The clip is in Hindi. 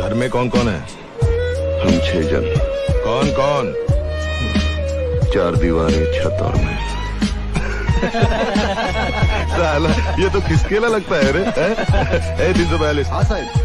घर में कौन कौन है? हम छह जन। कौन कौन? चार दीवारी छत और मैं। साला ये तो किसकेला लगता है रे ए तीन हाँ, साहब।